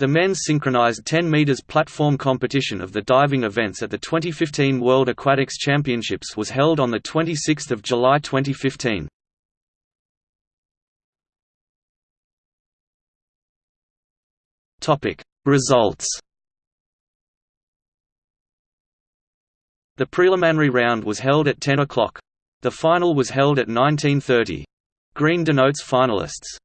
The men's synchronized 10 meters platform competition of the diving events at the 2015 World Aquatics Championships was held on the 26th July 2015. Topic Results The preliminary round was held at 10 o'clock. The final was held at 1930. Green denotes finalists.